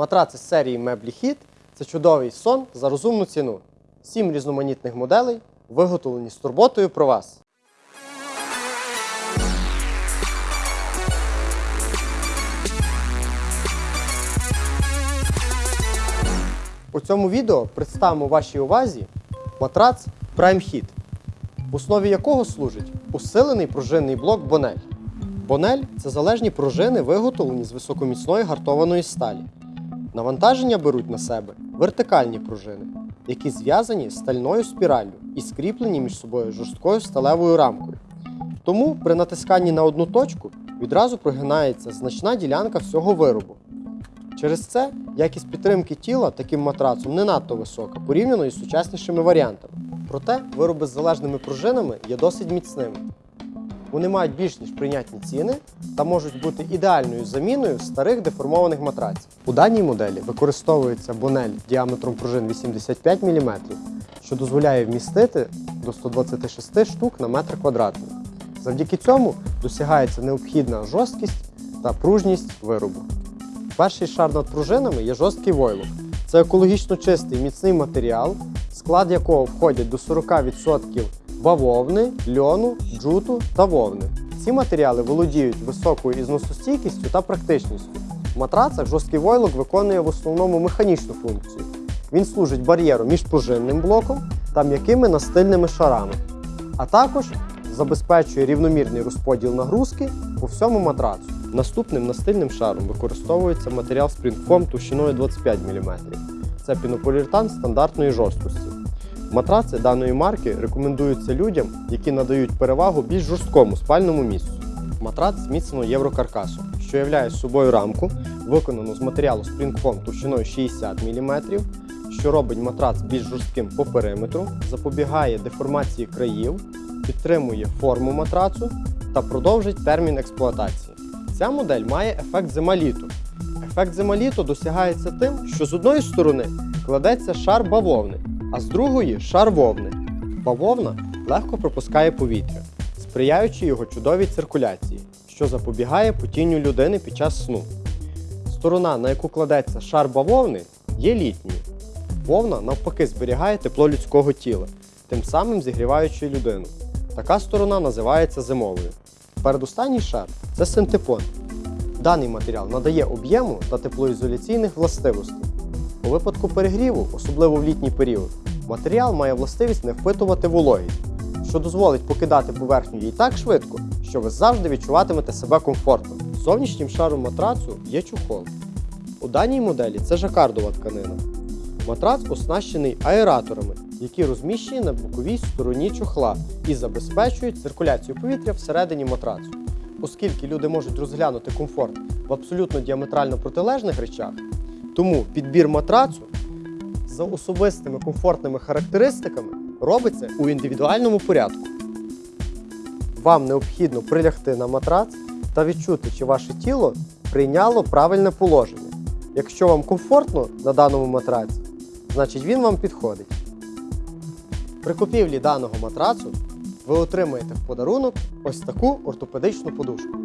Матраци з серії Меблі Хіт це чудовий сон за розумну ціну. Сім різноманітних моделей виготовлені з турботою про вас. У цьому відео представимо вашій увазі матрац Prime Hit, в основі якого служить усилений пружинний блок Бонель. Бонель це залежні пружини, виготовлені з високоміцної гартованої сталі. Навантаження беруть на себе вертикальні пружини, які зв'язані стальною спіраллю і скріплені між собою жорсткою сталевою рамкою. Тому при натисканні на одну точку відразу прогинається значна ділянка всього виробу. Через це якість підтримки тіла таким матрацом не надто висока порівняно із сучаснішими варіантами. Проте вироби з залежними пружинами є досить міцними. Вони мають більш ніж прийнятні ціни та можуть бути ідеальною заміною старих деформованих матраців. У даній моделі використовується бонель діаметром пружин 85 мм, що дозволяє вмістити до 126 штук на метр квадратний. Завдяки цьому досягається необхідна жорсткість та пружність виробу. Перший шар над пружинами є жорсткий войлок. Це екологічно чистий міцний матеріал, склад якого входять до 40% бавовни, льону, джуту та вовни. Ці матеріали володіють високою ізносостійкістю та практичністю. В матрацах жорсткий войлок виконує в основному механічну функцію. Він служить бар'єром між пружинним блоком та м'якими настильними шарами, а також забезпечує рівномірний розподіл нагрузки по всьому матрацу. Наступним настильним шаром використовується матеріал Springfoam товщиною 25 мм. Це пінополіуретан стандартної жорсткості. Матраци даної марки рекомендуються людям, які надають перевагу більш жорсткому спальному місцю. Матрац зміцнено єврокаркасом, що являє собою рамку, виконану з матеріалу Springfoam товщиною 60 мм, що робить матрац більш жорстким по периметру, запобігає деформації країв, підтримує форму матрацу та продовжить термін експлуатації. Ця модель має ефект зималіту. Ефект зималіту досягається тим, що з одної сторони кладеться шар бавовни, а з другої шар вовни. Бавовна легко пропускає повітря, сприяючи його чудовій циркуляції, що запобігає потінню людини під час сну. Сторона, на яку кладеться шар бавовни, є літньою. Вовна навпаки зберігає тепло людського тіла, тим самим зігріваючи людину. Така сторона називається зимовою. Передостанній шар це синтепон. Даний матеріал надає об'єму та теплоізоляційних властивостей. У випадку перегріву, особливо в літній період, матеріал має властивість не впитувати вологість, що дозволить покидати поверхню їй так швидко, що ви завжди відчуватимете себе комфортно. Зовнішнім шаром матрацу є чухол. У даній моделі це жакардова тканина. Матрац оснащений аераторами, які розміщені на боковій стороні чохла і забезпечують циркуляцію повітря всередині матрацу. Оскільки люди можуть розглянути комфорт в абсолютно діаметрально протилежних речах, тому підбір матрацу за особистими комфортними характеристиками робиться у індивідуальному порядку. Вам необхідно прилягти на матрац та відчути, чи ваше тіло прийняло правильне положення. Якщо вам комфортно на даному матраці, значить він вам підходить. При купівлі даного матрацу ви отримаєте в подарунок ось таку ортопедичну подушку.